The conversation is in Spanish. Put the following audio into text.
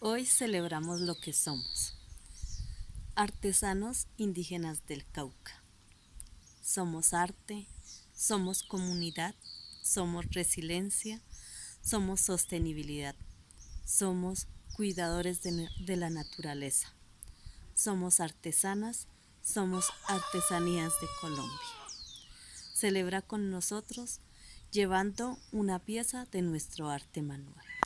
Hoy celebramos lo que somos. Artesanos indígenas del Cauca. Somos arte, somos comunidad, somos resiliencia, somos sostenibilidad, somos cuidadores de, la naturaleza, somos artesanas, somos artesanías de Colombia. Celebra con nosotros llevando una pieza de nuestro arte manual.